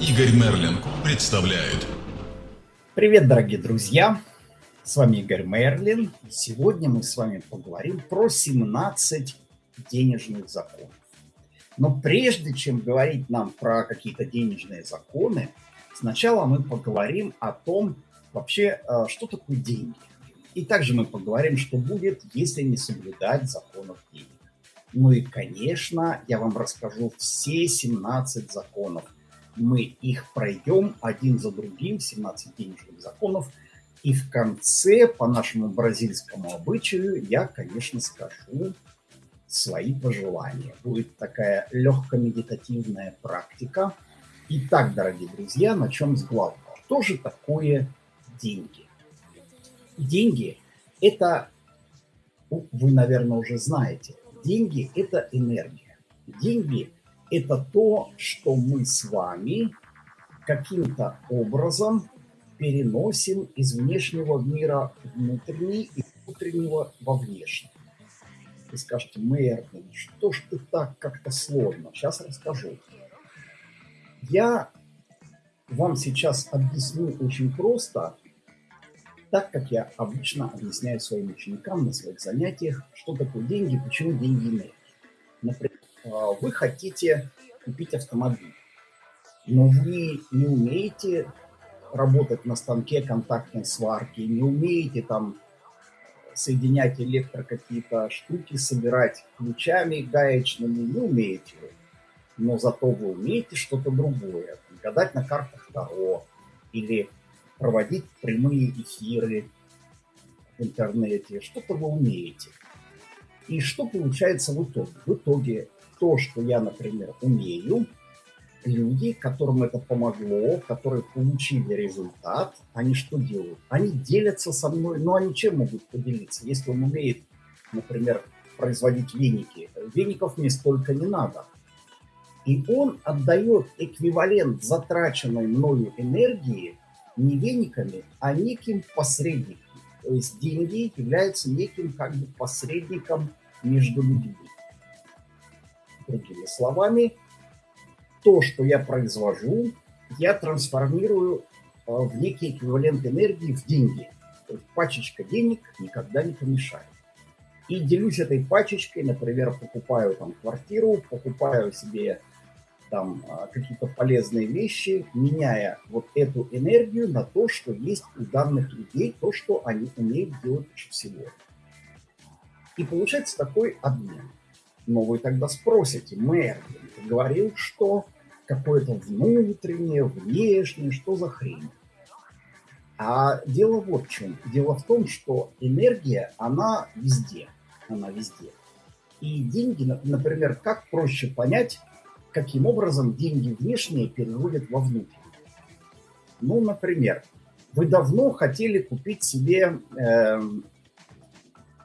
Игорь Мерлин представляет. Привет, дорогие друзья! С вами Игорь Мерлин. Сегодня мы с вами поговорим про 17 денежных законов. Но прежде чем говорить нам про какие-то денежные законы, сначала мы поговорим о том, вообще, э, что такое деньги. И также мы поговорим, что будет, если не соблюдать законов денег. Ну и, конечно, я вам расскажу все 17 законов. Мы их пройдем один за другим, 17 денежных законов. И в конце, по нашему бразильскому обычаю, я, конечно, скажу свои пожелания. Будет такая легко-медитативная практика. Итак, дорогие друзья, начнем с главного. Что же такое деньги? Деньги – это, вы, наверное, уже знаете, деньги – это энергия. Деньги – это то, что мы с вами каким-то образом переносим из внешнего мира внутренний и внутреннего во внешний. Вы скажете, Мерлин, что ж ты так как-то сложно? Сейчас расскажу. Я вам сейчас объясню очень просто, так как я обычно объясняю своим ученикам на своих занятиях, что такое деньги, почему деньги энергия. Например, вы хотите купить автомобиль, но вы не умеете работать на станке контактной сварки, не умеете там соединять электро какие-то штуки, собирать ключами гаечными, не умеете. Но зато вы умеете что-то другое. Гадать на картах Таро или проводить прямые эфиры в интернете. Что-то вы умеете. И что получается в итоге? В итоге то, что я, например, умею – люди, которым это помогло, которые получили результат, они что делают? Они делятся со мной, но они чем могут поделиться? Если он умеет, например, производить веники, веников мне столько не надо. И он отдает эквивалент затраченной мною энергии не вениками, а неким посредником. То есть деньги являются неким как бы посредником между людьми. Другими словами, то, что я произвожу, я трансформирую э, в некий эквивалент энергии в деньги. То есть пачечка денег никогда не помешает. И делюсь этой пачечкой, например, покупаю там квартиру, покупаю себе там э, какие-то полезные вещи, меняя вот эту энергию на то, что есть у данных людей, то, что они умеют делать лучше всего. И получается такой обмен. Но вы тогда спросите, Мерлин, ты говорил, что какое-то внутреннее, внешнее, что за хрень? А дело вот в чем. Дело в том, что энергия, она везде. Она везде. И деньги, например, как проще понять, каким образом деньги внешние переводят во внутренние? Ну, например, вы давно хотели купить себе э,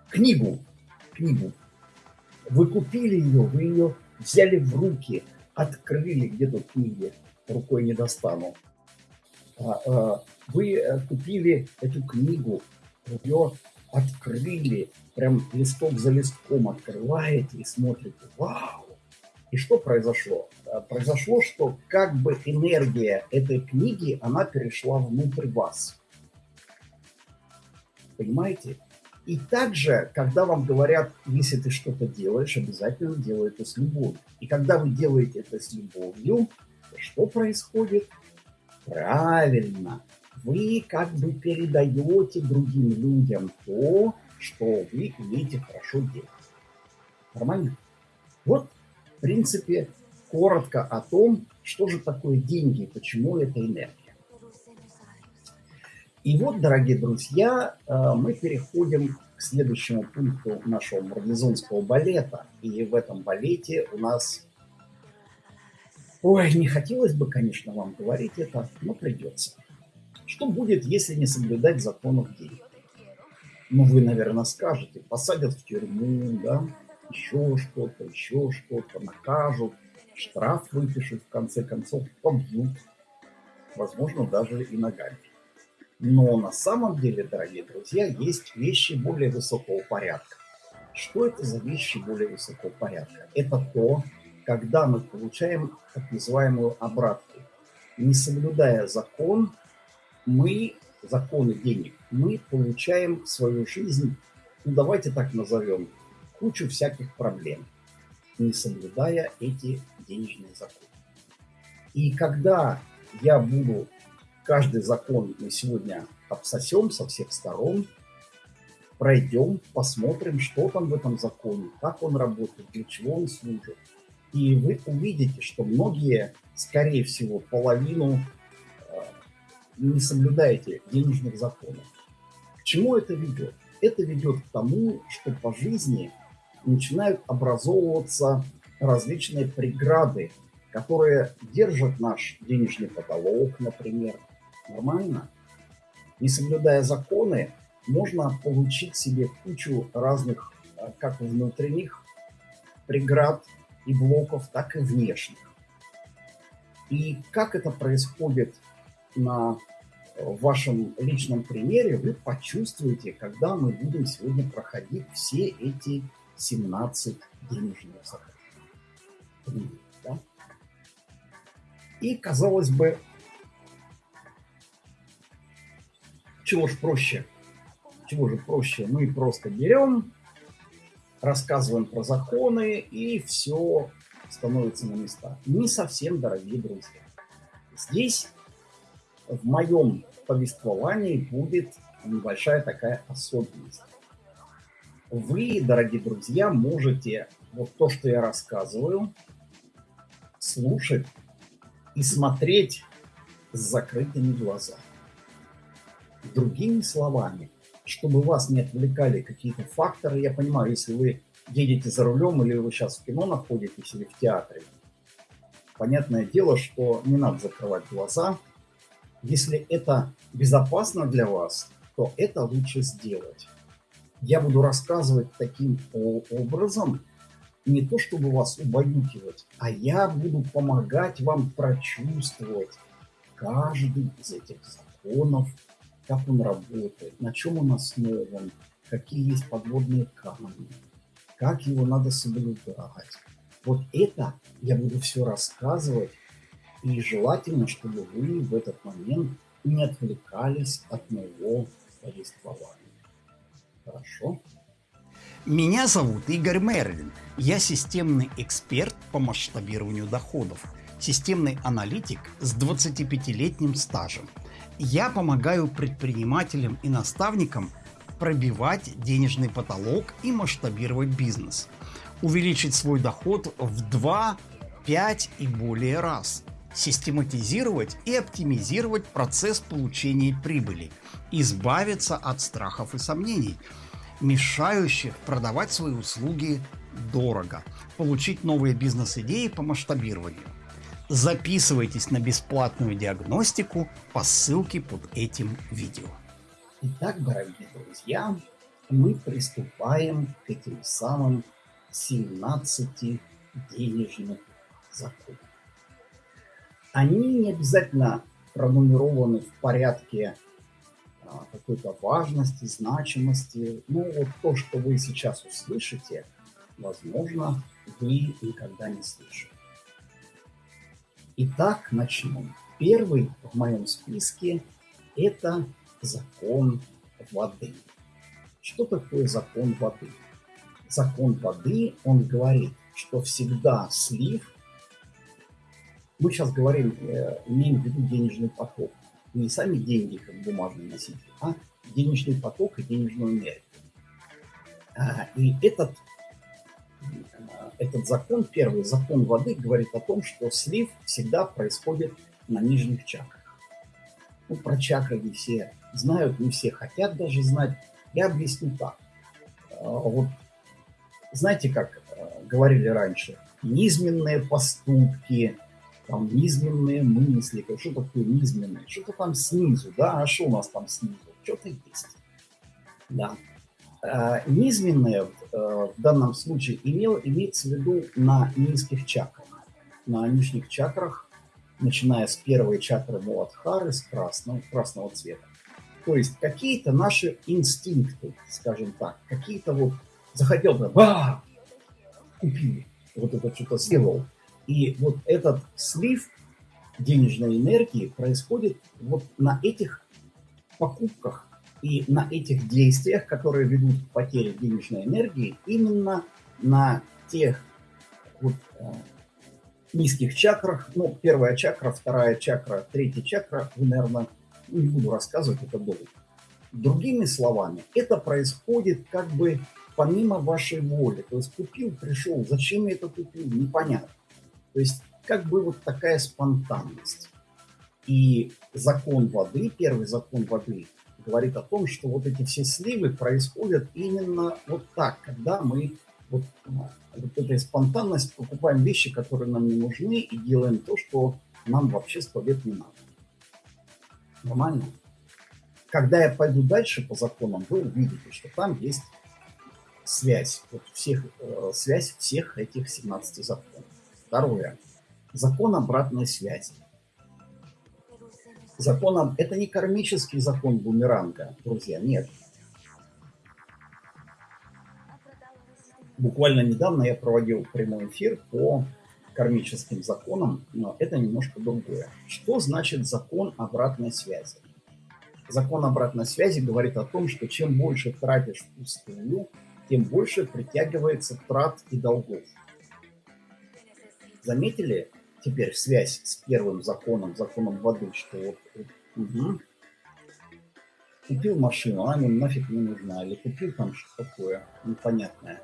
книгу, книгу, вы купили ее, вы ее взяли в руки, открыли, где тут книги, рукой не достану. А, а, вы э, купили эту книгу, ее открыли, прям листок за листком открываете и смотрите, вау! И что произошло? А, произошло, что как бы энергия этой книги, она перешла внутрь вас. Понимаете? И также, когда вам говорят, если ты что-то делаешь, обязательно делай это с любовью. И когда вы делаете это с любовью, что происходит? Правильно, вы как бы передаете другим людям то, что вы умеете хорошо делать. Нормально? Вот, в принципе, коротко о том, что же такое деньги и почему это энергия. И вот, дорогие друзья, э, мы переходим к следующему пункту нашего марлезонского балета. И в этом балете у нас... Ой, не хотелось бы, конечно, вам говорить это, но придется. Что будет, если не соблюдать законов денег? Ну, вы, наверное, скажете, посадят в тюрьму, да, еще что-то, еще что-то, накажут, штраф выпишут, в конце концов, побьют, возможно, даже и ногами. Но на самом деле, дорогие друзья, есть вещи более высокого порядка. Что это за вещи более высокого порядка? Это то, когда мы получаем так называемую обратку. не соблюдая закон, мы, законы денег, мы получаем в свою жизнь, ну давайте так назовем, кучу всяких проблем, не соблюдая эти денежные законы. И когда я буду каждый закон мы сегодня обсосем со всех сторон, пройдем, посмотрим, что там в этом законе, как он работает, для чего он служит. И вы увидите, что многие, скорее всего, половину э, не соблюдаете денежных законов. К чему это ведет? Это ведет к тому, что по жизни начинают образовываться различные преграды, которые держат наш денежный потолок, например. Нормально? Не соблюдая законы, можно получить себе кучу разных, э, как внутренних преград и блоков, так и внешних. И как это происходит на э, вашем личном примере, вы почувствуете, когда мы будем сегодня проходить все эти 17 денежных. Да? И, казалось бы, чего ж проще – чего же проще? Мы просто берем, рассказываем про законы, и все становится на места. Не совсем, дорогие друзья. Здесь в моем повествовании будет небольшая такая особенность. Вы, дорогие друзья, можете вот то, что я рассказываю, слушать и смотреть с закрытыми глазами. Другими словами, чтобы вас не отвлекали какие-то факторы. Я понимаю, если вы едете за рулем или вы сейчас в кино находитесь или в театре, понятное дело, что не надо закрывать глаза. Если это безопасно для вас, то это лучше сделать. Я буду рассказывать таким образом, не то чтобы вас убаюкивать, а я буду помогать вам прочувствовать каждый из этих законов, как он работает, на чем он основан, какие есть подводные камни, как его надо соблюдать. Вот это я буду все рассказывать, и желательно, чтобы вы в этот момент не отвлекались от моего повествования. Хорошо? Меня зовут Игорь Мерлин. Я системный эксперт по масштабированию доходов, системный аналитик с 25-летним стажем – я помогаю предпринимателям и наставникам пробивать денежный потолок и масштабировать бизнес, увеличить свой доход в 2, 5 и более раз, систематизировать и оптимизировать процесс получения прибыли, избавиться от страхов и сомнений, мешающих продавать свои услуги дорого, получить новые бизнес-идеи по масштабированию. Записывайтесь на бесплатную диагностику по ссылке под этим видео. Итак, дорогие друзья, мы приступаем к этим самым 17 денежных законам. Они не обязательно пронумерованы в порядке а, какой-то важности, значимости. Ну, вот то, что вы сейчас услышите, возможно, вы никогда не слышали. Итак, начнем. Первый в моем списке – это закон воды. Что такое закон воды? Закон воды, он говорит, что всегда слив, мы сейчас говорим, э, имеем в виду денежный поток, не сами деньги как бумажный носитель, а денежный поток и денежную энергию. А, и этот этот закон, первый закон воды, говорит о том, что слив всегда происходит на нижних чакрах. Ну, про чакры не все знают, не все хотят даже знать. Я объясню так. А, вот знаете, как а, говорили раньше, низменные поступки, там низменные мысли. Что такое низменное? Что-то там снизу, да? А что у нас там снизу? Что-то есть. Да. А, низменное Э, в данном случае имел, имеется в виду на низких чакрах. На нижних чакрах, начиная с первой чакры Муладхары, с красного, красного цвета. То есть какие-то наши инстинкты, скажем так, какие-то вот захотел бы, ба, купил, вот это что-то сделал. И вот этот слив денежной энергии происходит вот на этих покупках и на этих действиях, которые ведут к потере денежной энергии, именно на тех вот, э, низких чакрах, ну, первая чакра, вторая чакра, третья чакра, вы, наверное, не буду рассказывать, это долго. Другими словами, это происходит как бы помимо вашей воли. То есть купил, пришел, зачем я это купил, непонятно. То есть как бы вот такая спонтанность. И закон воды, первый закон воды, говорит о том, что вот эти все сливы происходят именно вот так, когда мы вот, вот этой спонтанность покупаем вещи, которые нам не нужны, и делаем то, что нам вообще сто лет не надо. Нормально? Когда я пойду дальше по законам, вы увидите, что там есть связь, вот всех, э, связь всех этих 17 законов. Второе. Закон обратной связи. Закон, это не кармический закон бумеранга, друзья, нет. Буквально недавно я проводил прямой эфир по кармическим законам, но это немножко другое. Что значит закон обратной связи? Закон обратной связи говорит о том, что чем больше тратишь впустую, тем больше притягивается трат и долгов. Заметили теперь связь с первым законом, законом воды, что вот, угу, купил машину, она мне нафиг не нужна, или купил там что такое непонятное.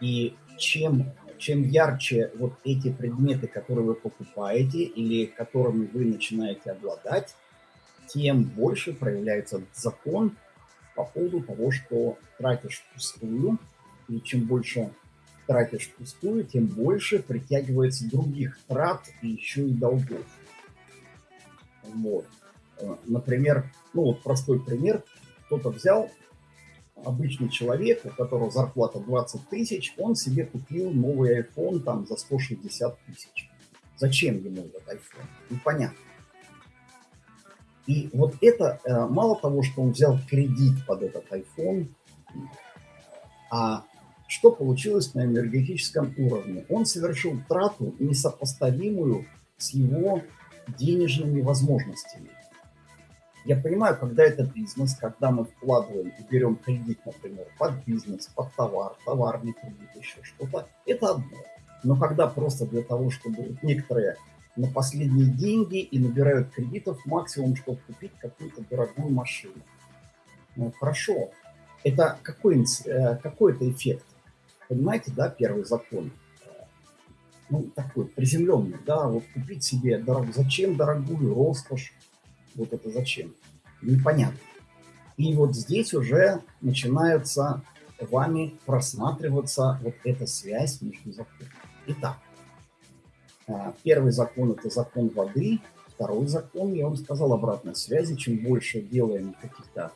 И чем, чем ярче вот эти предметы, которые вы покупаете или которыми вы начинаете обладать, тем больше проявляется закон по поводу того, что тратишь впустую, и чем больше тратишь впустую, тем больше притягивается других трат и еще и долгов. Вот. Э, например, ну вот простой пример. Кто-то взял, обычный человек, у которого зарплата 20 тысяч, он себе купил новый iPhone там за 160 тысяч. Зачем ему этот iPhone? Непонятно. И вот это, э, мало того, что он взял кредит под этот iPhone, а что получилось на энергетическом уровне? Он совершил трату, несопоставимую с его денежными возможностями. Я понимаю, когда это бизнес, когда мы вкладываем и берем кредит, например, под бизнес, под товар, товарный кредит, еще что-то, это одно. Но когда просто для того, чтобы некоторые на последние деньги и набирают кредитов максимум, чтобы купить какую-то дорогую машину. Ну, хорошо. Это какой, э, какой это эффект? Понимаете, да, первый закон? Ну, такой приземленный, да, вот купить себе, дорог... зачем дорогую роскошь, вот это зачем? Непонятно. И вот здесь уже начинается вами просматриваться вот эта связь между законами. Итак, а, первый закон – это закон воды. Второй закон, я вам сказал, обратной связи. Чем больше делаем каких-то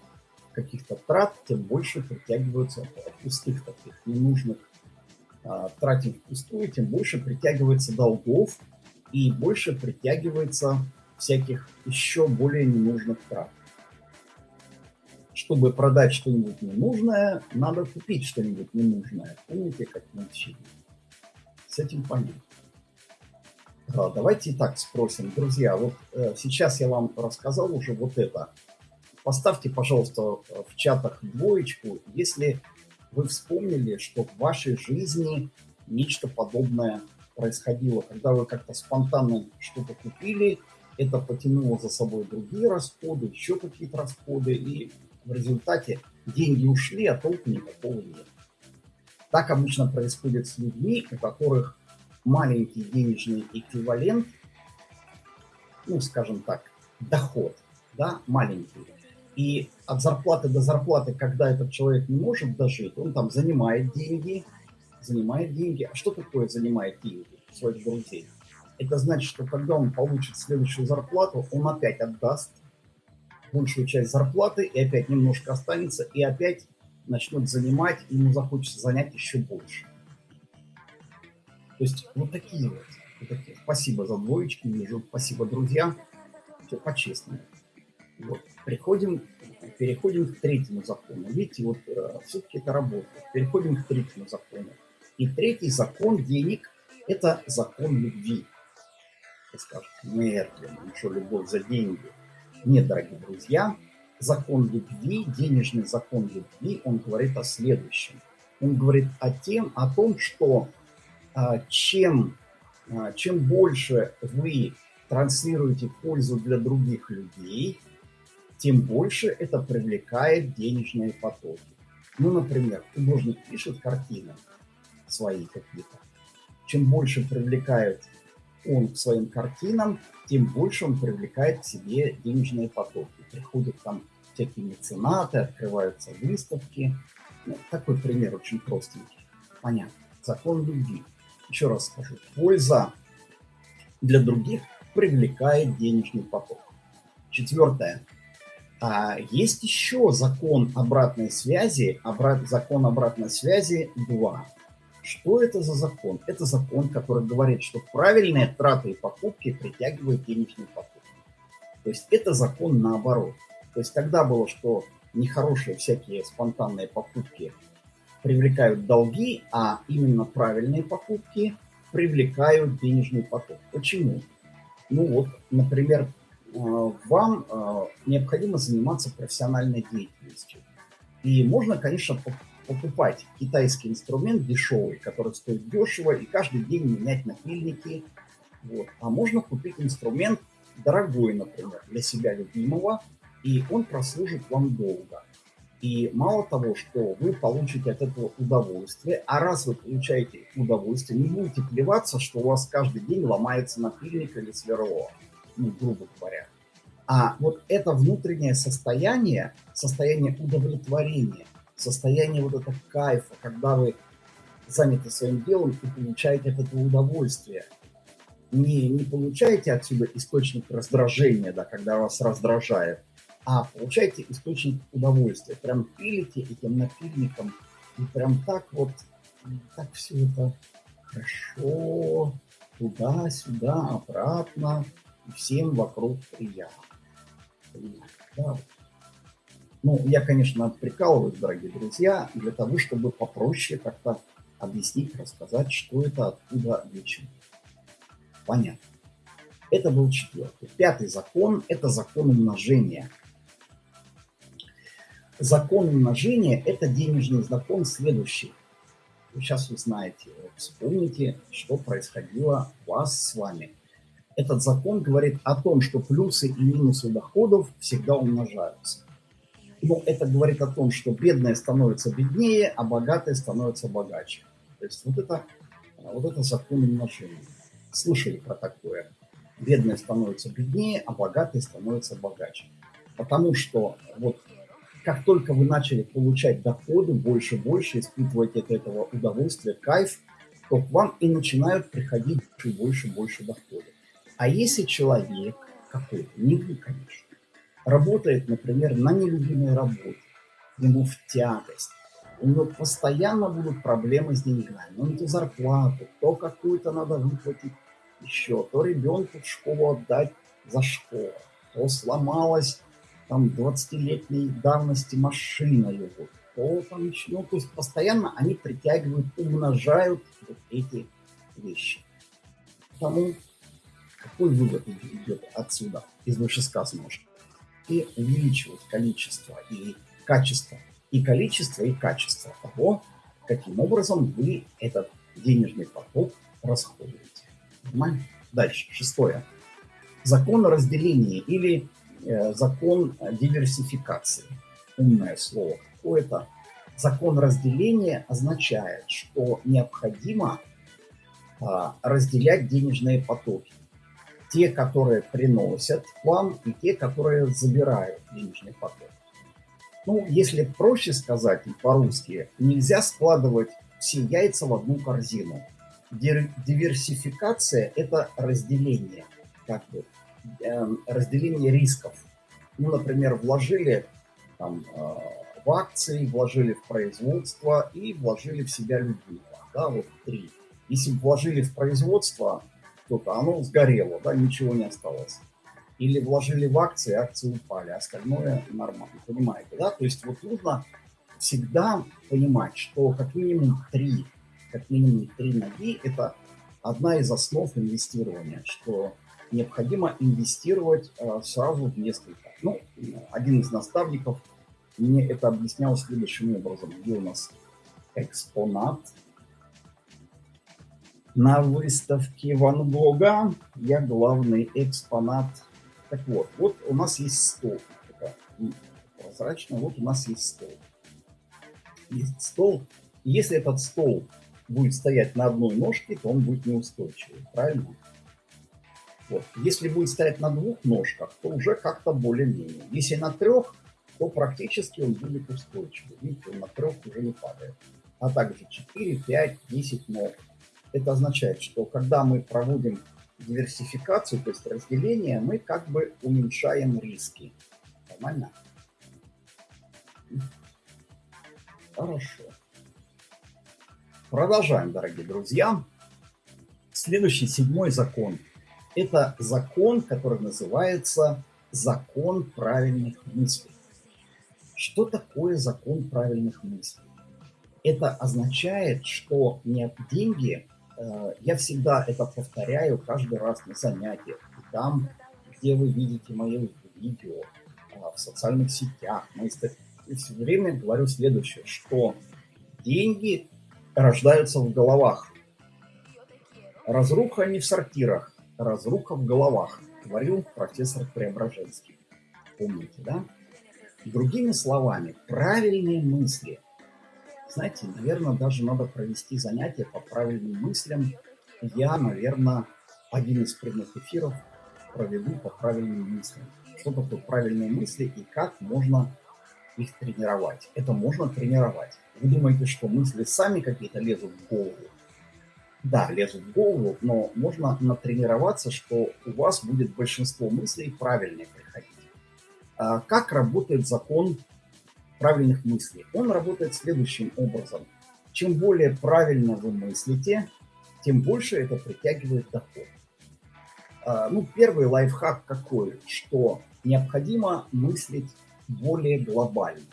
каких, -то, трат, тем больше притягиваются пустых таких ненужных а, тратим впустую, тем больше притягивается долгов и больше притягивается всяких еще более ненужных трат. Чтобы продать что-нибудь ненужное, надо купить что-нибудь ненужное. Помните, как мы учили? С этим понятно. Давайте и так спросим. Друзья, вот э, сейчас я вам рассказал уже вот это. Поставьте, пожалуйста, в чатах двоечку, если вы вспомнили, что в вашей жизни нечто подобное происходило, когда вы как-то спонтанно что-то купили, это потянуло за собой другие расходы, еще какие-то расходы, и в результате деньги ушли, а толку никакого нет. Так обычно происходит с людьми, у которых маленький денежный эквивалент, ну, скажем так, доход, да, маленький. И от зарплаты до зарплаты, когда этот человек не может дожить, он там занимает деньги, занимает деньги. А что такое занимает деньги своих друзей? Это значит, что когда он получит следующую зарплату, он опять отдаст большую часть зарплаты и опять немножко останется, и опять начнет занимать, и ему захочется занять еще больше. То есть вот такие вот. вот такие. Спасибо за двоечки, вижу. Спасибо, друзья. Все по-честному. Вот. Приходим, переходим к третьему закону. Видите, вот э, все-таки это работает. Переходим к третьему закону. И третий закон денег – это закон любви. Вы скажете, Мерлин, ну что, любовь за деньги? Нет, дорогие друзья, закон любви, денежный закон любви, он говорит о следующем. Он говорит о, тем, о том, что а, чем, а, чем больше вы транслируете пользу для других людей, тем больше это привлекает денежные потоки. Ну, например, художник пишет картины свои какие-то. Чем больше привлекает он к своим картинам, тем больше он привлекает к себе денежные потоки. Приходят там всякие меценаты, открываются выставки. Ну, такой пример очень простенький. Понятно. Закон любви. Еще раз скажу. Польза для других привлекает денежный поток. Четвертое. А есть еще закон обратной связи, обрат, закон обратной связи 2. Что это за закон? Это закон, который говорит, что правильные траты и покупки притягивают денежный поток. То есть это закон наоборот. То есть тогда было, что нехорошие всякие спонтанные покупки привлекают долги, а именно правильные покупки привлекают денежный поток. Почему? Ну вот, например, вам э, необходимо заниматься профессиональной деятельностью. И можно, конечно, покупать китайский инструмент дешевый, который стоит дешево, и каждый день менять напильники. Вот. А можно купить инструмент дорогой, например, для себя любимого, и он прослужит вам долго. И мало того, что вы получите от этого удовольствие, а раз вы получаете удовольствие, не будете плеваться, что у вас каждый день ломается напильник или сверло ну, грубо говоря. А вот это внутреннее состояние, состояние удовлетворения, состояние вот этого кайфа, когда вы заняты своим делом и получаете от этого удовольствие. Не, не получаете отсюда источник раздражения, да, когда вас раздражает, а получаете источник удовольствия. Прям пилите этим напильником, и прям так вот, так все это хорошо, туда-сюда, обратно, всем вокруг приятно. Да. Ну, я, конечно, прикалываюсь, дорогие друзья, для того, чтобы попроще как-то объяснить, рассказать, что это, откуда, для чего. Понятно. Это был четвертый. Пятый закон – это закон умножения. Закон умножения – это денежный закон следующий. Вы сейчас узнаете, вспомните, что происходило у вас с вами – этот закон говорит о том, что плюсы и минусы доходов всегда умножаются. Но это говорит о том, что бедные становятся беднее, а богатые становятся богаче. То есть вот это, вот это закон умножения. Слышали про такое? Бедные становятся беднее, а богатые становятся богаче. Потому что вот как только вы начали получать доходы больше и больше, испытывать от этого удовольствие, кайф, то к вам и начинают приходить больше и больше, больше доходов. А если человек какой-то, не вы, конечно, работает, например, на нелюбимой работе, ему в тягость, у него постоянно будут проблемы с деньгами. Ну, то зарплату, то какую-то надо выплатить еще, то ребенку в школу отдать за школу, то сломалась там 20-летней давности машина его, то там еще, ну, то есть постоянно они притягивают, умножают вот эти вещи. Потому какой вывод идет отсюда, из вышесказанного? И увеличивать количество и качество, и количество, и качество того, каким образом вы этот денежный поток расходуете. Нормально? Дальше, шестое. Закон разделения или э, закон диверсификации. Умное слово какое-то. Закон разделения означает, что необходимо а, разделять денежные потоки те, которые приносят вам, и те, которые забирают денежный поток. Ну, если проще сказать по-русски, нельзя складывать все яйца в одну корзину. Диверсификация – это разделение, как бы, э, разделение рисков. Ну, например, вложили там, э, в акции, вложили в производство и вложили в себя любимого. Да, вот три. Если вложили в производство, что-то, оно сгорело, да, ничего не осталось. Или вложили в акции, акции упали, остальное нормально, понимаете, да? То есть вот нужно всегда понимать, что как минимум три, как минимум три ноги – это одна из основ инвестирования, что необходимо инвестировать э, сразу в несколько. Ну, один из наставников мне это объяснял следующим образом. Где у нас экспонат? На выставке Ван Гога я главный экспонат. Так вот, вот у нас есть стол. Прозрачно, вот у нас есть стол. Есть стол. Если этот стол будет стоять на одной ножке, то он будет неустойчивый, правильно? Вот. Если будет стоять на двух ножках, то уже как-то более-менее. Если на трех, то практически он будет устойчивый. Видите, он на трех уже не падает. А также 4, 5, 10 ног. Это означает, что когда мы проводим диверсификацию, то есть разделение, мы как бы уменьшаем риски. Нормально? Хорошо. Продолжаем, дорогие друзья. Следующий седьмой закон – это закон, который называется закон правильных мыслей. Что такое закон правильных мыслей? Это означает, что нет деньги, я всегда это повторяю каждый раз на занятиях, там, где вы видите мои видео, э, в социальных сетях, мы все время говорю следующее, что деньги рождаются в головах. Разруха не в сортирах, разруха в головах, говорил профессор Преображенский. Помните, да? Другими словами, правильные мысли. Знаете, наверное, даже надо провести занятие по правильным мыслям. Я, наверное, один из прямых эфиров проведу по правильным мыслям. Что такое правильные мысли и как можно их тренировать. Это можно тренировать. Вы думаете, что мысли сами какие-то лезут в голову? да, лезут в голову, но можно натренироваться, что у вас будет большинство мыслей правильные приходить. А как работает закон правильных мыслей? Он работает следующим образом. Чем более правильно вы мыслите, тем больше это притягивает доход. А, ну, первый лайфхак какой? Что необходимо мыслить более глобально.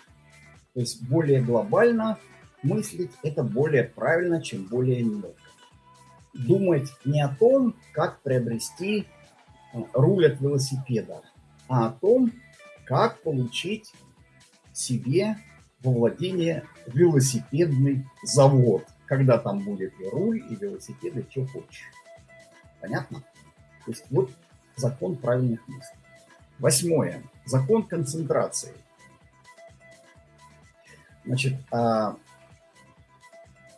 То есть более глобально мыслить это более правильно, чем более мелко думать не о том, как приобрести э, руль от велосипеда, а о том, как получить себе во владение велосипедный завод, когда там будет и руль, и велосипед, и что хочешь. Понятно? То есть вот закон правильных мыслей. Восьмое. Закон концентрации. Значит, а,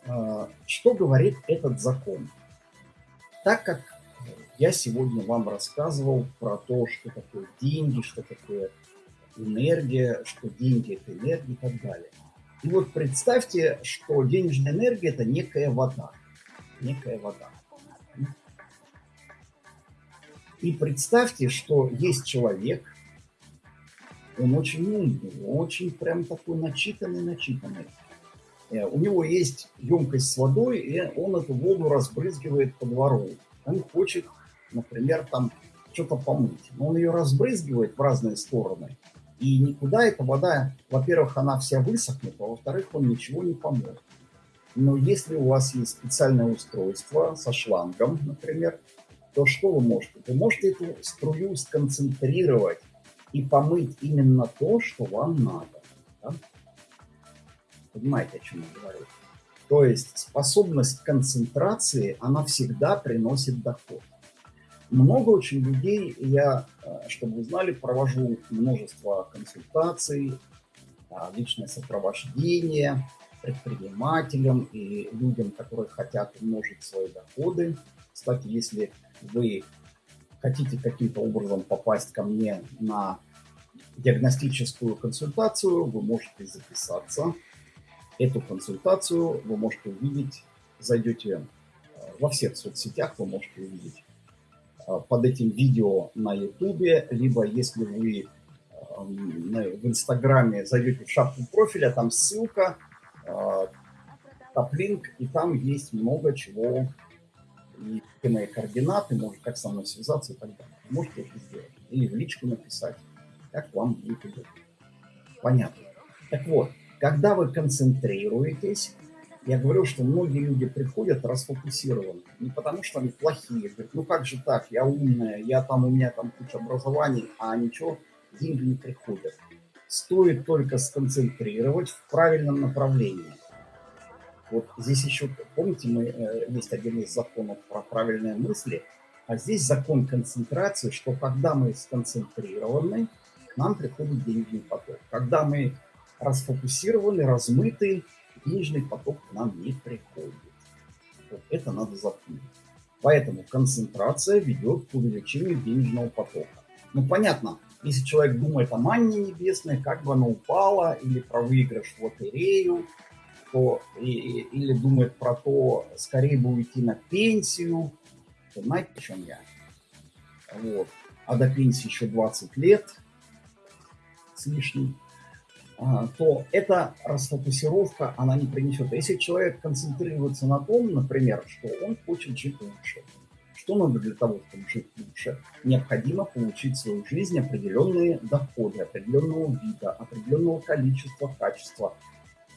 а, что говорит этот закон? Так как я сегодня вам рассказывал про то, что такое деньги, что такое энергия, что деньги – это энергия и так далее. И вот представьте, что денежная энергия – это некая вода. Некая вода. И представьте, что есть человек, он очень умный, очень прям такой начитанный, начитанный. Э, у него есть емкость с водой, и он эту воду разбрызгивает по двору. Он хочет, например, там что-то помыть. Но он ее разбрызгивает в разные стороны. И никуда эта вода, во-первых, она вся высохнет, а во-вторых, он ничего не поможет. Но если у вас есть специальное устройство со шлангом, например, то что вы можете? Вы можете эту струю сконцентрировать и помыть именно то, что вам надо. Да? Понимаете, о чем я говорю? То есть способность концентрации, она всегда приносит доход. Много очень людей, я, э, чтобы вы знали, провожу множество консультаций, а, личное сопровождение предпринимателям и людям, которые хотят умножить свои доходы. Кстати, если вы хотите каким-то образом попасть ко мне на диагностическую консультацию, вы можете записаться Эту консультацию вы можете увидеть, зайдете э, во всех соцсетях, вы можете увидеть э, под этим видео на YouTube, либо если вы э, в Инстаграме зайдете в шапку профиля, там ссылка, топлинк, и там есть много чего, и мои координаты, может, как со мной связаться и так далее. Можете это сделать. Или в личку написать, как вам будет удобно. Понятно. Так вот, когда вы концентрируетесь, Я говорю, что многие люди приходят расфокусированы. Не потому, что они плохие. Говорят, ну как же так, я умная, я там, у меня там куча образований, а ничего, деньги не приходят. Стоит только сконцентрировать в правильном направлении. Вот здесь еще, помните, мы, э, есть один из законов про правильные мысли, а здесь закон концентрации, что когда мы сконцентрированы, нам приходит денежный поток. Когда мы расфокусированы, размыты, денежный поток к нам не приходит. Вот это надо запомнить. Поэтому концентрация ведет к увеличению денежного потока. Ну, понятно, если человек думает о манне небесной, как бы она упала, или про выигрыш в лотерею, то, и, или думает про то, скорее бы уйти на пенсию, то знаете, о чем я? Вот. А до пенсии еще 20 лет с лишним. А, то эта расфокусировка, она не принесет. Если человек концентрируется на том, например, что он хочет жить лучше, что надо для того, чтобы жить лучше? Необходимо получить в свою жизнь определенные доходы, определенного вида, определенного количества, качества,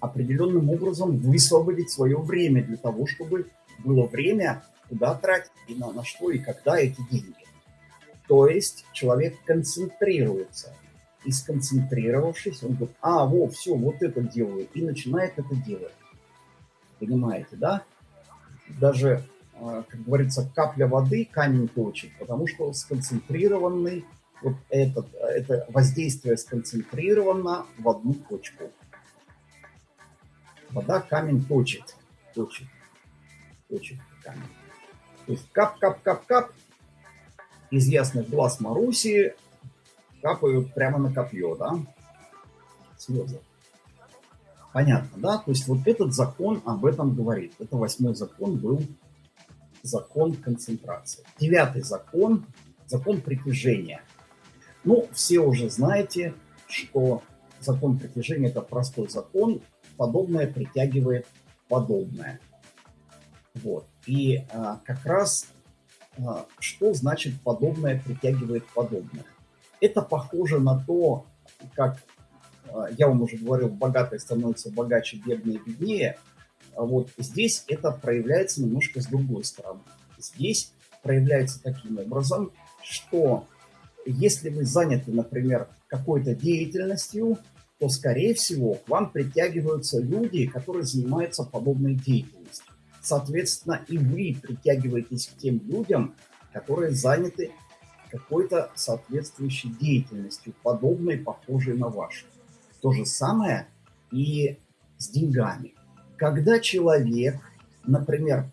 определенным образом высвободить свое время для того, чтобы было время, куда тратить, и на, на что и когда эти деньги. То есть человек концентрируется – и сконцентрировавшись, он говорит, а, во, все, вот это делаю, и начинает это делать. Понимаете, да? Даже, а, как говорится, капля воды камень точит, потому что сконцентрированный, вот этот, это воздействие сконцентрировано в одну точку. Вода камень точит, точит, точит камень. То есть кап-кап-кап-кап из ясных глаз Маруси капают прямо на копье, да? Слезы. Понятно, да? То есть вот этот закон об этом говорит. Это восьмой закон был закон концентрации. Девятый закон, закон притяжения. Ну, все уже знаете, что закон притяжения – это простой закон. Подобное притягивает подобное. Вот. И а, как раз а, что значит подобное притягивает подобное? Это похоже на то, как а, я вам уже говорил, богатые становятся богаче, бедные беднее. А вот здесь это проявляется немножко с другой стороны. Здесь проявляется таким образом, что если вы заняты, например, какой-то деятельностью, то, скорее всего, к вам притягиваются люди, которые занимаются подобной деятельностью. Соответственно, и вы притягиваетесь к тем людям, которые заняты какой-то соответствующей деятельностью, подобной, похожей на вашу. То же самое и с деньгами. Когда человек, например,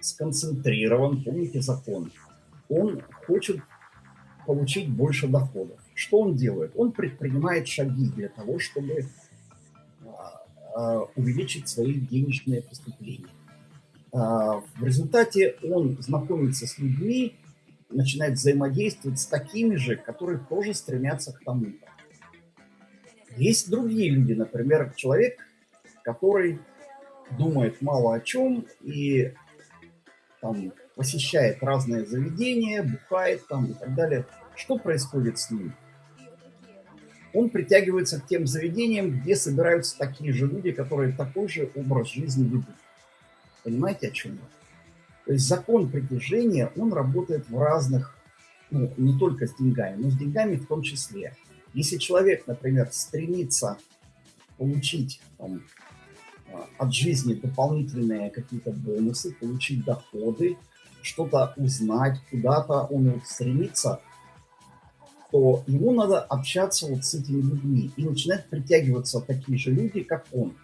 сконцентрирован, помните закон, он хочет получить больше доходов. Что он делает? Он предпринимает шаги для того, чтобы а, а, увеличить свои денежные поступления. А, в результате он знакомится с людьми, начинает взаимодействовать с такими же, которые тоже стремятся к тому-то. Есть другие люди, например, человек, который думает мало о чем и там, посещает разные заведения, бухает там и так далее. Что происходит с ним? Он притягивается к тем заведениям, где собираются такие же люди, которые такой же образ жизни ведут. Понимаете, о чем я? То есть закон притяжения, он работает в разных, ну, не только с деньгами, но с деньгами в том числе. Если человек, например, стремится получить там, а, от жизни дополнительные какие-то бонусы, получить доходы, что-то узнать, куда-то он стремится, то ему надо общаться вот с этими людьми и начинать притягиваться такие же люди, как он.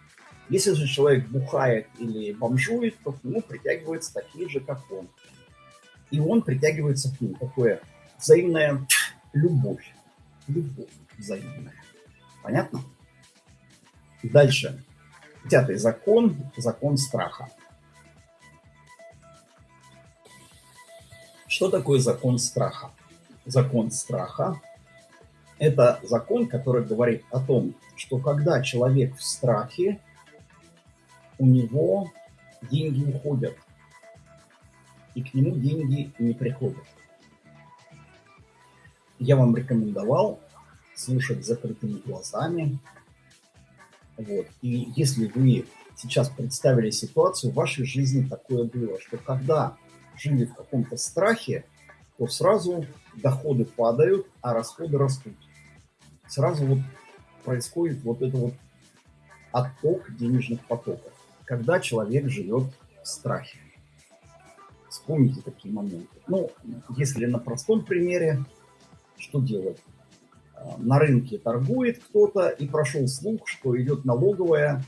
Если же человек бухает или бомжует, то к нему притягиваются такие же, как он. И он притягивается к нему. Такое взаимная любовь. Любовь взаимная. Понятно? Дальше. Пятый закон. Закон страха. Что такое закон страха? Закон страха – это закон, который говорит о том, что когда человек в страхе, у него деньги уходят, и к нему деньги не приходят. Я вам рекомендовал слушать закрытыми глазами. Вот. И если вы сейчас представили ситуацию, в вашей жизни такое было, что когда жили в каком-то страхе, то сразу доходы падают, а расходы растут. Сразу вот происходит вот это вот отток денежных потоков, когда человек живет в страхе. Вспомните такие моменты. Ну, если на простом примере, что делать? А, на рынке торгует кто-то и прошел слух, что идет налоговая,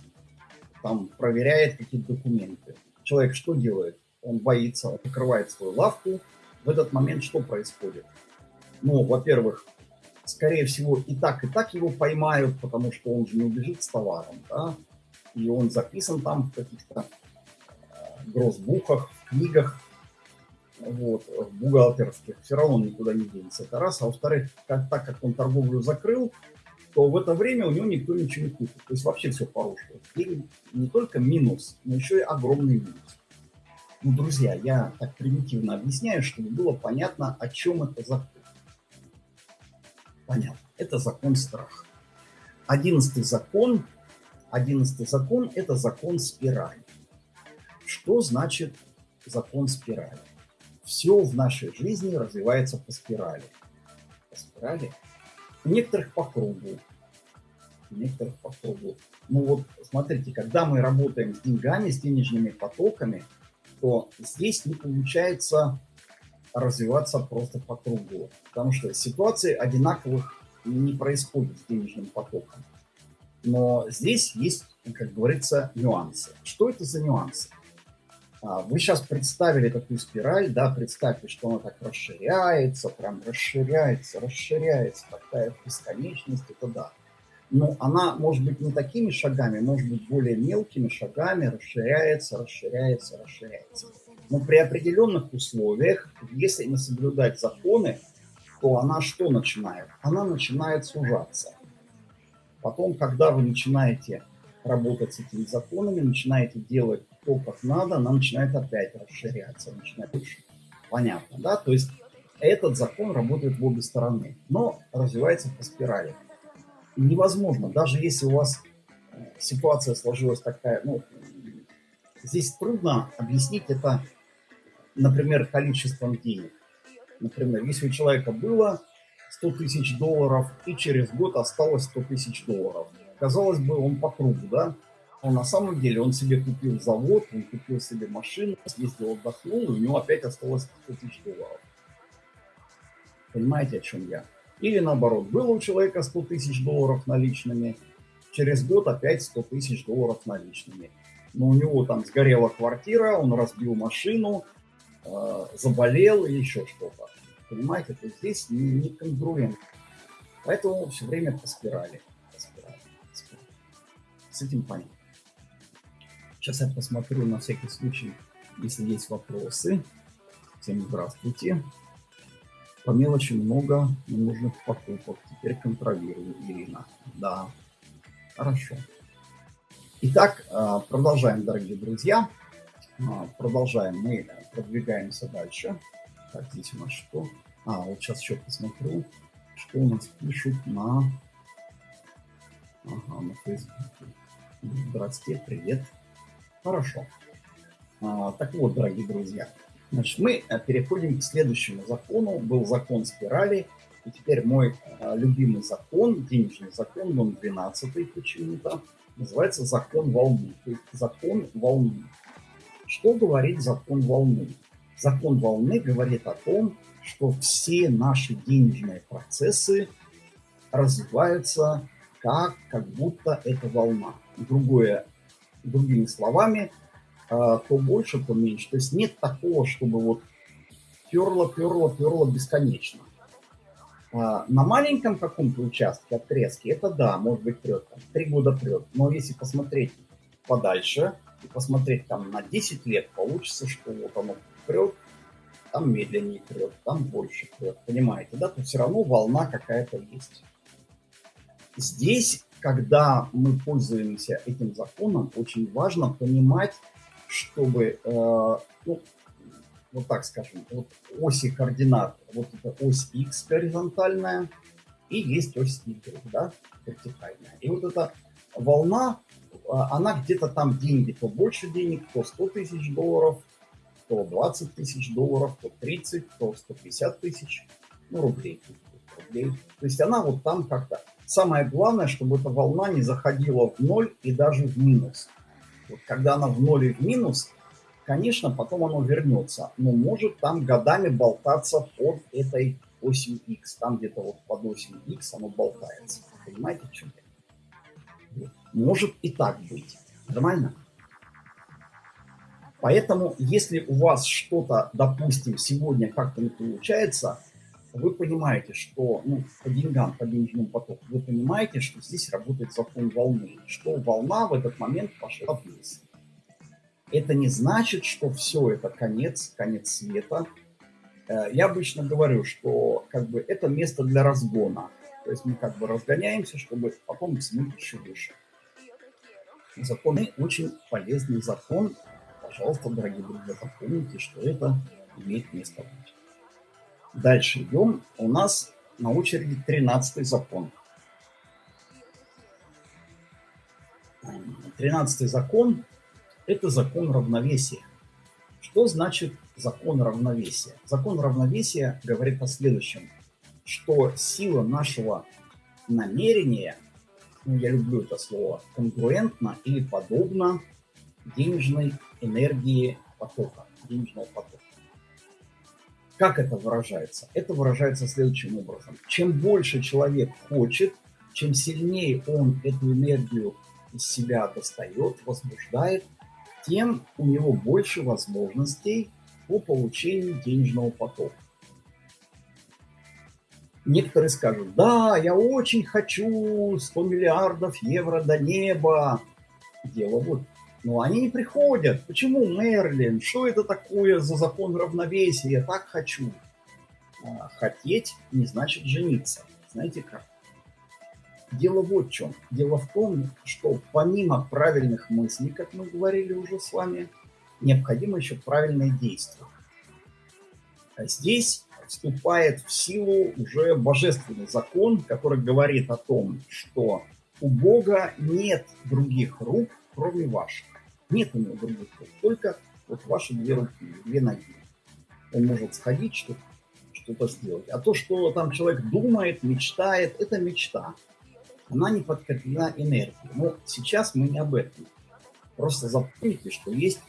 там проверяет какие-то документы. Человек что делает? Он боится, открывает свою лавку. В этот момент что происходит? Ну, во-первых, скорее всего, и так, и так его поймают, потому что он же не убежит с товаром, да, и он записан там в каких-то э, грозбухах, в книгах, вот, бухгалтерских, все равно он никуда не денется. Это раз. А во-вторых, как, так как он торговлю закрыл, то в это время у него никто ничего не купит. То есть вообще все порушилось. И не только минус, но еще и огромный минус. Ну, друзья, я так примитивно объясняю, чтобы было понятно, о чем это закон. Понятно. Это закон страха. Одиннадцатый закон. Одиннадцатый закон – это закон спирали. Что значит закон спирали? все в нашей жизни развивается по спирали. По спирали. У некоторых по кругу. У некоторых по кругу. Ну вот, смотрите, когда мы работаем с деньгами, с денежными потоками, то здесь не получается развиваться просто по кругу. Потому что ситуации одинаковых не происходит с денежным потоком. Но здесь есть, как говорится, нюансы. Что это за нюансы? А, вы сейчас представили такую спираль, да, представьте, что она так расширяется, прям расширяется, расширяется, такая бесконечность, это да. Но она может быть не такими шагами, может быть более мелкими шагами, расширяется, расширяется, расширяется. Но при определенных условиях, если не соблюдать законы, то она что начинает? Она начинает сужаться. Потом, когда вы начинаете работать с этими законами, начинаете делать то, как надо, она начинает опять расширяться, начинает больше. Понятно, да? То есть этот закон работает в обе стороны, но развивается по спирали. Невозможно, даже если у вас э, ситуация сложилась такая, ну, здесь трудно объяснить это, например, количеством денег. Например, если у человека было 100 тысяч долларов и через год осталось 100 тысяч долларов. Казалось бы, он по кругу, да? Но на самом деле он себе купил завод, он купил себе машину, съездил, отдохнул, и у него опять осталось 100 тысяч долларов. Понимаете, о чем я? Или наоборот, было у человека 100 тысяч долларов наличными, через год опять 100 тысяч долларов наличными. Но у него там сгорела квартира, он разбил машину, э, заболел и еще что-то. Понимаете, то здесь не, не конгруент. Поэтому все время по спирали. По спирали, по спирали. С этим понятно. Сейчас я посмотрю на всякий случай, если есть вопросы. Всем здравствуйте. По мелочи много ненужных покупок. Теперь контролирую, Ирина. Да, хорошо. Итак, а, продолжаем, дорогие друзья. А, продолжаем. Мы продвигаемся дальше. Так, здесь у нас что? А, вот сейчас еще посмотрю, что у нас пишут на... Ага, на Фейсбуке. Здравствуйте, привет. Хорошо. А, так вот, дорогие друзья, значит, мы э, переходим к следующему закону. Был закон спирали, и теперь мой а, любимый закон, денежный закон, он 12 почему-то, называется закон волны. То есть закон волны. Что говорит закон волны? Закон волны говорит о том, что все наши денежные процессы развиваются как, как будто это волна. Другое другими словами, а, то больше, то меньше. То есть нет такого, чтобы вот перло, перло, перло бесконечно. А, на маленьком каком-то участке, отрезке, это да, может быть прет, там, три года прет. Но если посмотреть подальше и посмотреть там на 10 лет, получится, что вот оно прет, там медленнее прет, там больше прет, понимаете, да? То все равно волна какая-то есть. Здесь когда мы пользуемся этим законом, очень важно понимать, чтобы, э, ну, вот так скажем, вот оси координат, вот это ось x горизонтальная, и есть ось y, да, вертикальная. И вот эта волна, а, она где-то там деньги, то больше денег, то 100 тысяч долларов, то 20 тысяч долларов, то 30, то 150 тысяч, ну, рублей, рублей. То есть она вот там как-то... Самое главное, чтобы эта волна не заходила в ноль и даже в минус. Вот когда она в ноль и в минус, конечно, потом оно вернется, но может там годами болтаться под этой осью X. Там где-то вот под осью X оно болтается. Понимаете, в чем я? Может и так быть. Нормально? Поэтому, если у вас что-то, допустим, сегодня как-то не получается, вы понимаете, что ну, по деньгам, по денежному потоку, вы понимаете, что здесь работает закон волны, что волна в этот момент пошла вниз. Это не значит, что все это конец, конец света. Э, я обычно говорю, что как бы это место для разгона. То есть мы как бы разгоняемся, чтобы потом взмыть еще выше. Законы очень полезный закон. Пожалуйста, дорогие друзья, запомните, что это имеет место быть. Дальше идем. У нас на очереди 13 закон. 13 закон – это закон равновесия. Что значит закон равновесия? Закон равновесия говорит о следующем, что сила нашего намерения, ну, я люблю это слово, конгруентна или подобна денежной энергии потока, денежного потока. Как это выражается? Это выражается следующим образом. Чем больше человек хочет, чем сильнее он эту энергию из себя достает, возбуждает, тем у него больше возможностей по получению денежного потока. Некоторые скажут, да, я очень хочу 100 миллиардов евро до неба. Дело вот но они не приходят. Почему Мерлин? Что это такое за закон равновесия? Я так хочу. А, хотеть не значит жениться. Знаете как? Дело вот в чем. Дело в том, что помимо правильных мыслей, как мы говорили уже с вами, необходимо еще правильное действие. А здесь вступает в силу уже божественный закон, который говорит о том, что у Бога нет других рук, кроме ваших. Нет у него других только вот ваши две две ноги. Он может сходить, что что-то сделать. А то, что там человек думает, мечтает, это мечта. Она не подкреплена энергией. Но сейчас мы не об этом. Просто запомните, что есть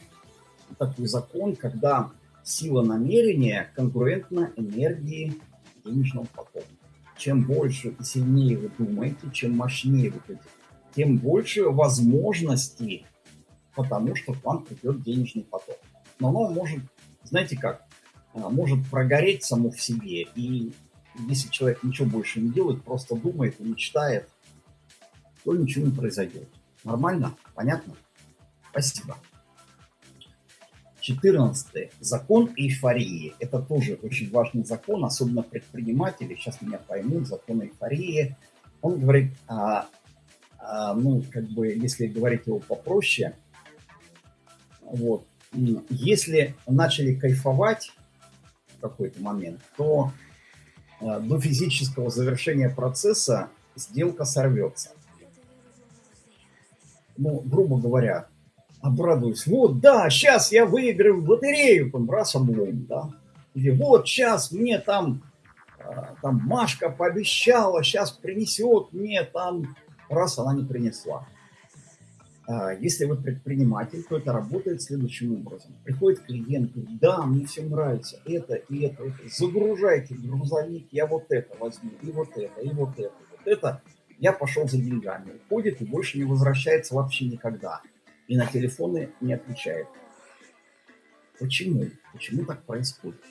такой закон, когда сила намерения конкурентна энергии денежного потока. Чем больше и сильнее вы думаете, чем мощнее вы хотите, тем больше возможностей потому что к вам придет денежный поток. Но оно может, знаете как, а, может прогореть само в себе. И если человек ничего больше не делает, просто думает и мечтает, то ничего не произойдет. Нормально? Понятно? Спасибо. 14. Закон эйфории. Это тоже очень важный закон, особенно предприниматели. Сейчас меня поймут, закон эйфории. Он говорит, а, а, ну, как бы, если говорить его попроще, вот. Если начали кайфовать в какой-то момент, то э, до физического завершения процесса сделка сорвется. Ну, грубо говоря, обрадуюсь. Вот, да, сейчас я выиграю в лотерею, там, раз облом, да. Или вот, сейчас мне там, э, там Машка пообещала, сейчас принесет мне там, раз она не принесла. А, если вы предприниматель, то это работает следующим образом. Приходит клиент, говорит, да, мне все нравится, это и это, это. Загружайте грузовик, я вот это возьму, и вот это, и вот это, вот это. Я пошел за деньгами. Уходит и больше не возвращается вообще никогда. И на телефоны не отвечает. Почему? Почему так происходит?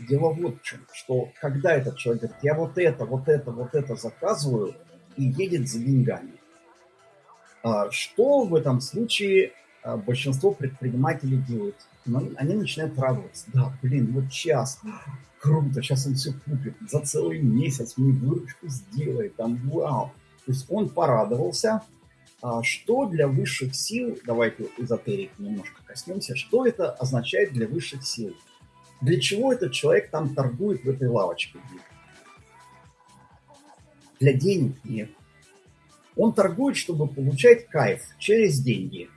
Дело вот в чем, что когда этот человек говорит, я вот это, вот это, вот это заказываю, и едет за деньгами, что в этом случае а, большинство предпринимателей делают? Ну, они начинают радоваться. Да, блин, вот час, круто, сейчас он все купит, за целый месяц мне выручку сделает, там, вау. То есть он порадовался, а что для высших сил, давайте эзотерик немножко коснемся, что это означает для высших сил? Для чего этот человек там торгует в этой лавочке? Для денег нет. Он торгует, чтобы получать кайф через деньги.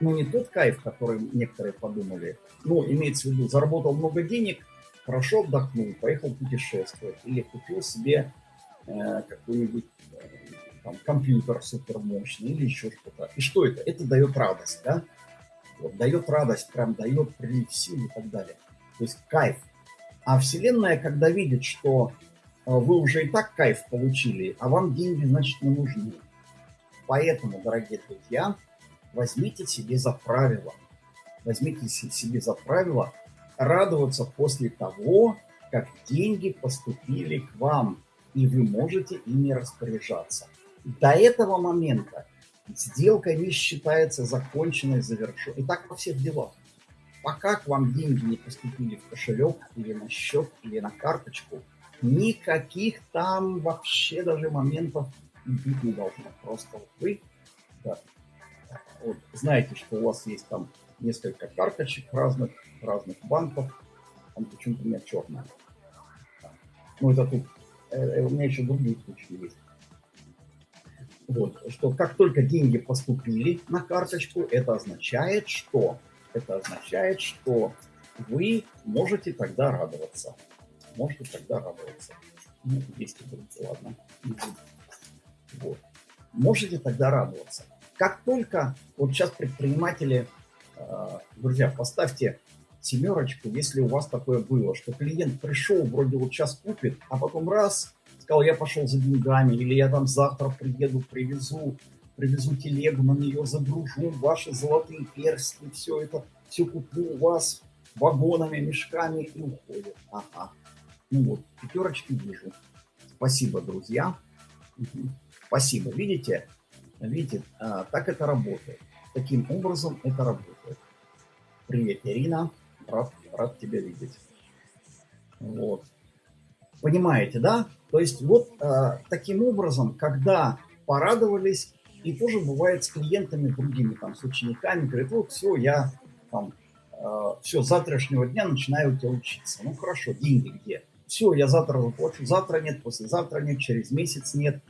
Но не тот кайф, который некоторые подумали. Ну, имеется в виду, заработал много денег, хорошо отдохнул, поехал путешествовать. Или купил себе э, какой-нибудь э, там, компьютер супермощный или еще что-то. И что это? Это дает радость, да? Вот, дает радость, прям дает прилив сил и так далее. То есть кайф. А Вселенная, когда видит, что вы уже и так кайф получили, а вам деньги, значит, не нужны. Поэтому, дорогие друзья, возьмите себе за правило, возьмите себе за правило радоваться после того, как деньги поступили к вам, и вы можете ими распоряжаться. До этого момента сделка не считается законченной, завершенной. И так во всех делах. Пока к вам деньги не поступили в кошелек или на счет, или на карточку, никаких там вообще даже моментов быть не должно. Просто вот вы да, вот, знаете, что у вас есть там несколько карточек разных, разных банков, там почему-то у меня черная. Ну, это тут, э, э, у меня еще другие случаи есть. Вот, что как только деньги поступили на карточку, это означает, что это означает, что вы можете тогда радоваться. Можете тогда радоваться. Ну, если будете, ладно. Вот. Можете тогда радоваться. Как только, вот сейчас предприниматели, э, друзья, поставьте семерочку, если у вас такое было, что клиент пришел, вроде вот сейчас купит, а потом раз, сказал, я пошел за деньгами, или я там завтра приеду, привезу, привезу телегу, на нее загружу ваши золотые перстни, все это, все куплю у вас вагонами, мешками и уходит. Ага. Ну вот, пятерочки вижу. Спасибо, друзья. Угу. Спасибо. Видите, видите, а, так это работает. Таким образом это работает. Привет, Ирина. Рад, рад тебя видеть. Вот. Понимаете, да? То есть вот э, таким образом, когда порадовались, и тоже бывает с клиентами другими, там, с учениками, говорят, вот все, я там, э, все, с завтрашнего дня начинаю у тебя учиться. Ну хорошо, деньги где? Все, я завтра заплачу, завтра нет, послезавтра нет, через месяц нет,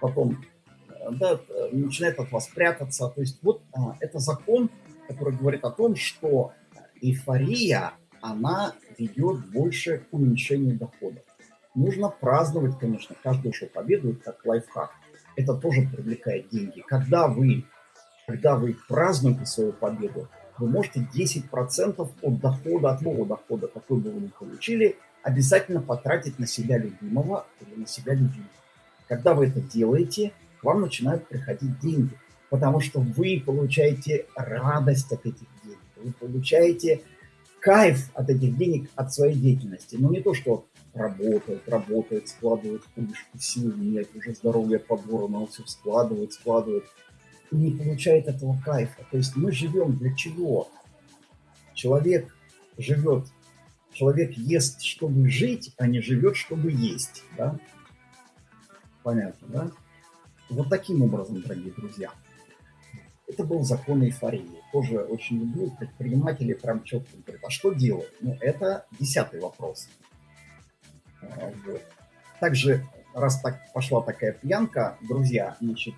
потом э, да, начинает от вас прятаться. То есть вот э, это закон, который говорит о том, что эйфория, она ведет больше к уменьшению доходов. Нужно праздновать, конечно, каждую что победу, как лайфхак. Это тоже привлекает деньги. Когда вы, когда вы празднуете свою победу, вы можете 10% от дохода, от нового дохода, какой бы вы ни получили, обязательно потратить на себя любимого или на себя любимого. Когда вы это делаете, к вам начинают приходить деньги, потому что вы получаете радость от этих денег, вы получаете кайф от этих денег, от своей деятельности. Но не то, что работает, работает, складывает книжку, сил нет, уже здоровье подворно, он все складывает, складывает. И не получает этого кайфа. То есть мы живем для чего? Человек живет, человек ест, чтобы жить, а не живет, чтобы есть. Да? Понятно, да? Вот таким образом, дорогие друзья. Это был закон эйфории. Тоже очень люблю. Предприниматели прям четко говорят, а что делать? Ну, это десятый вопрос. А, вот. Также, раз так пошла такая пьянка, друзья, значит,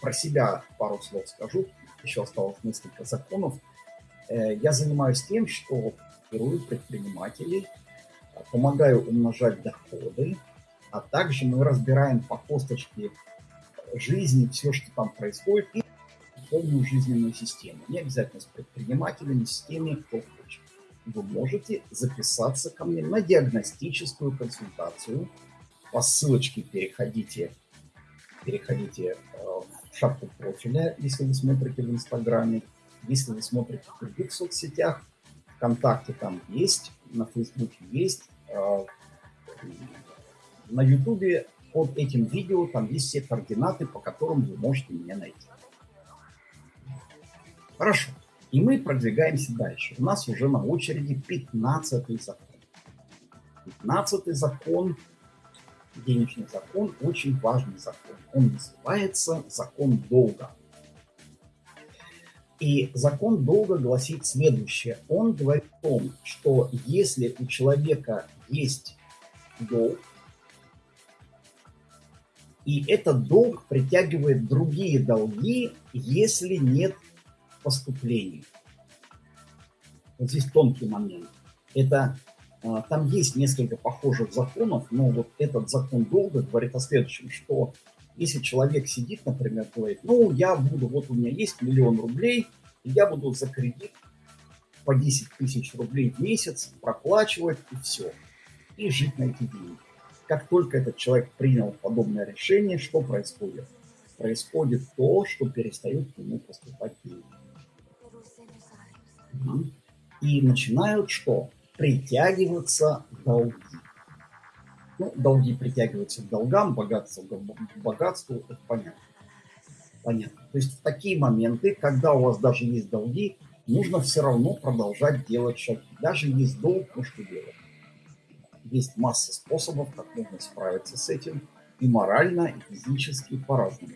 про себя пару слов скажу. Еще осталось несколько законов. Э, я занимаюсь тем, что формирую предпринимателей, помогаю умножать доходы, а также мы разбираем по косточке жизни все, что там происходит, и полную жизненную систему. Не обязательно с предпринимателями, с теми, кто хочет вы можете записаться ко мне на диагностическую консультацию. По ссылочке переходите, переходите э, в шапку профиля, если вы смотрите в Инстаграме, если вы смотрите в других соцсетях, ВКонтакте там есть, на Фейсбуке есть, э, на Ютубе под этим видео там есть все координаты, по которым вы можете меня найти. Хорошо. И мы продвигаемся дальше. У нас уже на очереди 15 закон. 15 закон, денежный закон, очень важный закон. Он называется закон долга. И закон долга гласит следующее. Он говорит о том, что если у человека есть долг, И этот долг притягивает другие долги, если нет поступлений. Вот здесь тонкий момент. Это а, там есть несколько похожих законов, но вот этот закон долга говорит о следующем, что если человек сидит, например, говорит, ну, я буду, вот у меня есть миллион рублей, и я буду за кредит по 10 тысяч рублей в месяц проплачивать и все, и жить на эти деньги. Как только этот человек принял подобное решение, что происходит? Происходит то, что перестают к нему поступать деньги. И начинают что? Притягиваться долги. Ну, долги притягиваются к долгам, богатство к богатству, это понятно. Понятно. То есть в такие моменты, когда у вас даже есть долги, нужно все равно продолжать делать шаги. Даже есть долг, ну что делать? Есть масса способов, как можно справиться с этим и морально, и физически, по-разному.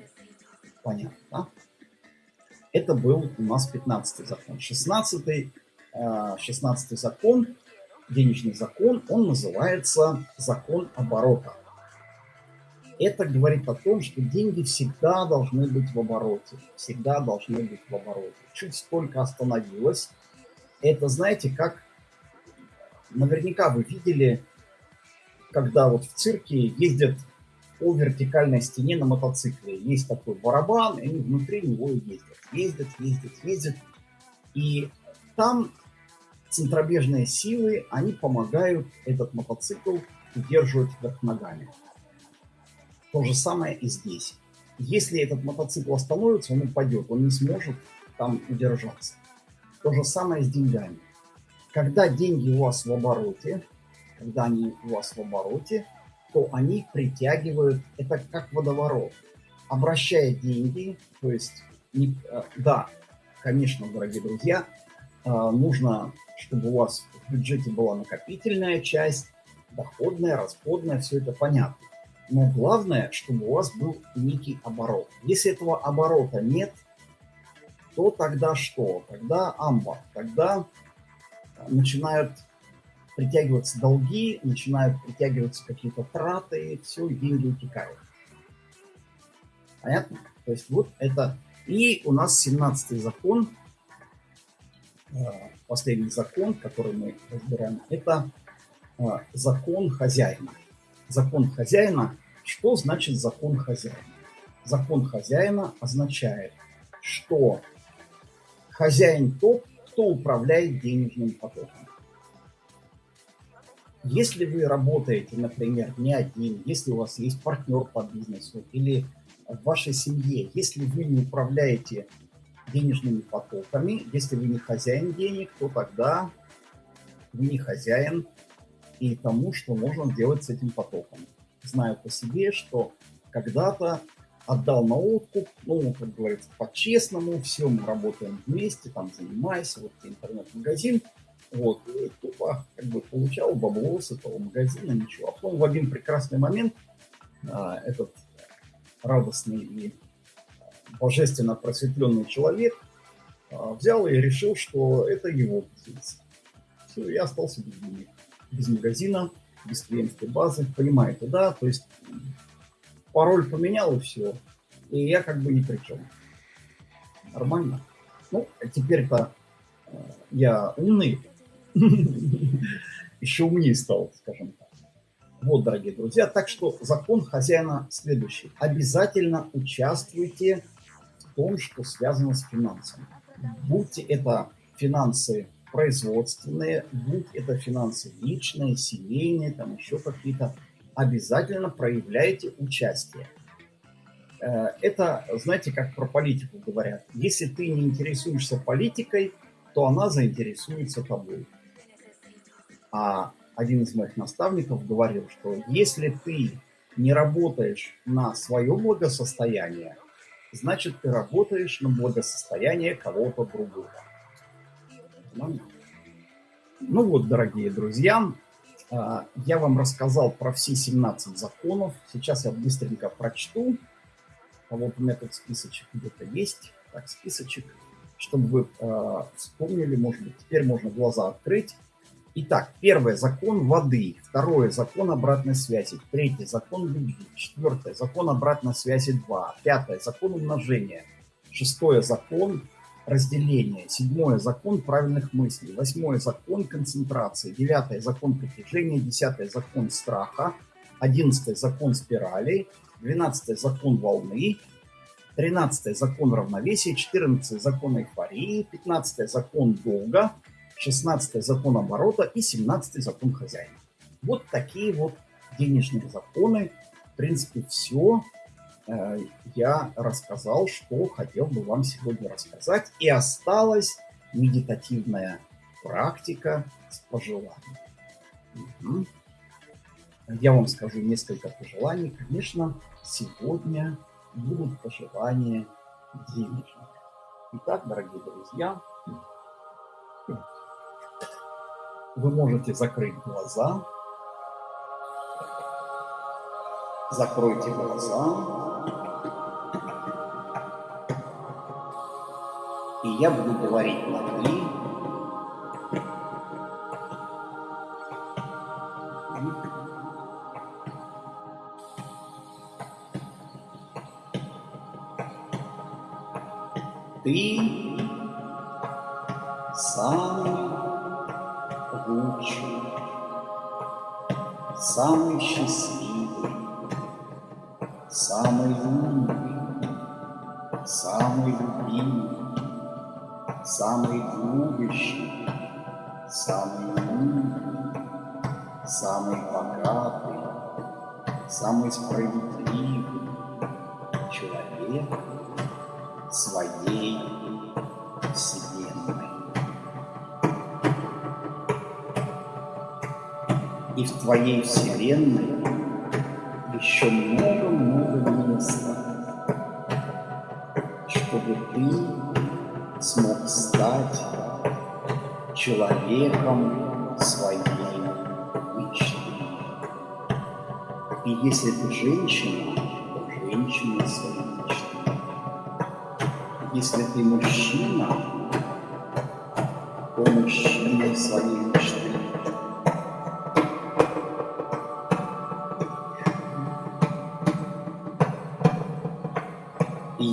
Понятно, да? Это был у нас 15 закон. 16 16 э, закон, денежный закон, он называется закон оборота. Это говорит о том, что деньги всегда должны быть в обороте. Всегда должны быть в обороте. Чуть только остановилось. Это, знаете, как... Наверняка вы видели, когда вот в цирке ездят по вертикальной стене на мотоцикле. Есть такой барабан, и они внутри него ездят. Ездят, ездят, ездят. И там центробежные силы, они помогают этот мотоцикл удерживать вверх ногами. То же самое и здесь. Если этот мотоцикл остановится, он упадет, он не сможет там удержаться. То же самое с деньгами. Когда деньги у вас в обороте, когда они у вас в обороте, то они притягивают, это как водоворот. Обращая деньги, то есть, не, э, да, конечно, дорогие друзья, нужно, чтобы у вас в бюджете была накопительная часть, доходная, расходная, все это понятно. Но главное, чтобы у вас был некий оборот. Если этого оборота нет, то тогда что? Тогда амбар. Тогда начинают притягиваться долги, начинают притягиваться какие-то траты, все, и деньги утекают. Понятно? То есть вот это... И у нас 17 закон, э, последний закон, который мы разбираем, это э, закон хозяина закон хозяина. Что значит закон хозяина? Закон хозяина означает, что хозяин тот, кто управляет денежным потоком. Если вы работаете, например, не один, если у вас есть партнер по бизнесу или в вашей семье, если вы не управляете денежными потоками, если вы не хозяин денег, то тогда вы не хозяин и тому, что можно сделать с этим потоком. Знаю по себе, что когда-то отдал на откуп, ну, как говорится, по-честному, все, мы работаем вместе, там, занимайся, вот интернет-магазин, вот, и тупо, как бы, получал бабло с этого магазина, ничего. А потом в один прекрасный момент а, этот радостный и божественно просветленный человек а, взял и решил, что это его бизнес. Все, я остался без без магазина, без клиентской базы, понимаете, да? То есть пароль поменял и все, и я как бы ни при чем. Нормально. Ну, а теперь-то э, я умный, еще умнее стал, скажем так. Вот, дорогие друзья, так что закон хозяина следующий. Обязательно участвуйте том, что связано с финансами. Будьте это финансы производственные, будь это финансы личные, семейные, там еще какие-то, обязательно проявляйте участие. Э, это, знаете, как про политику говорят. Если ты не интересуешься политикой, то она заинтересуется тобой. А один из моих наставников говорил, что если ты не работаешь на свое благосостояние, значит, ты работаешь на благосостояние кого-то другого. Ну вот, дорогие друзья, а, я вам рассказал про все 17 законов. Сейчас я быстренько прочту. А вот у меня тут списочек где-то есть. Так, списочек, чтобы вы э, вспомнили, может быть, теперь можно глаза открыть Итак, первый закон воды, второй закон обратной связи, третий закон любви, четвертый закон обратной связи 2, пятый закон умножения, шестой закон разделения, седьмой закон правильных мыслей, восьмой закон концентрации, девятый закон притяжения, десятый закон страха, одиннадцатый закон спирали, двенадцатый закон волны, тринадцатый закон равновесия, четырнадцатый закон эйфории, пятнадцатый закон долга, 16 закон оборота и 17 закон хозяина. Вот такие вот денежные законы. В принципе, все э, я рассказал, что хотел бы вам сегодня рассказать. И осталась медитативная практика с пожеланием. Угу. Я вам скажу несколько пожеланий. Конечно, сегодня будут пожелания денежных. Итак, дорогие друзья, вы можете закрыть глаза. Закройте глаза. И я буду говорить на «вы». Ты самый лучший, самый счастливый, самый умный, самый любимый, самый любящий, самый умный, самый богатый, самый справедливый человек своей вселенной. В твоей вселенной еще много-много места, чтобы ты смог стать человеком своей мечты. И если ты женщина, то женщина своей мечты. Если ты мужчина, то мужчина своей мечты.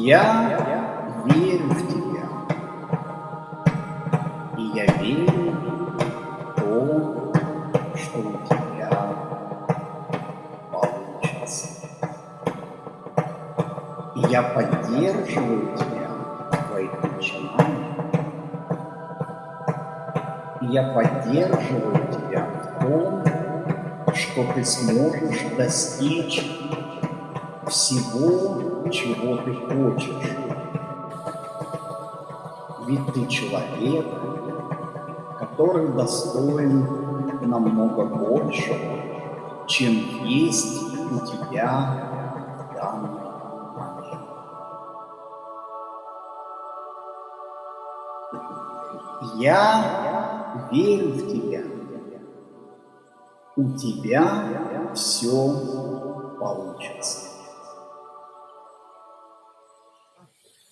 Я верю в тебя. И я верю в то, что у тебя получится. И я поддерживаю тебя в твоих начинаниях. И я поддерживаю тебя в том, что ты сможешь достичь всего, чего ты хочешь. Ведь ты человек, который достоин намного большего, чем есть у тебя в данный момент. Я верю в тебя. У тебя все получится.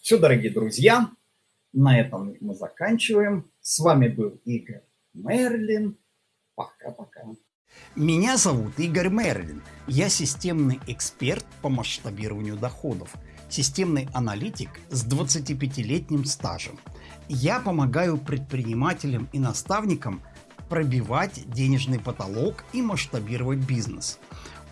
Все, дорогие друзья, на этом мы заканчиваем. С вами был Игорь Мерлин. Пока-пока. Меня зовут Игорь Мерлин. Я системный эксперт по масштабированию доходов. Системный аналитик с 25-летним стажем. Я помогаю предпринимателям и наставникам пробивать денежный потолок и масштабировать бизнес.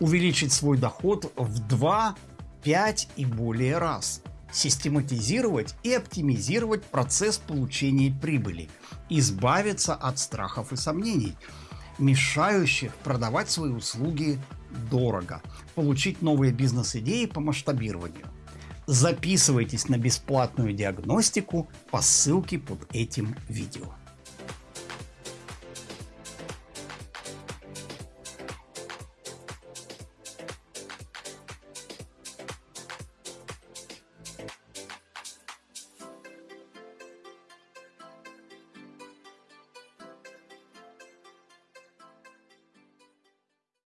Увеличить свой доход в 2, 5 и более раз – систематизировать и оптимизировать процесс получения прибыли, избавиться от страхов и сомнений, мешающих продавать свои услуги дорого, получить новые бизнес-идеи по масштабированию. Записывайтесь на бесплатную диагностику по ссылке под этим видео.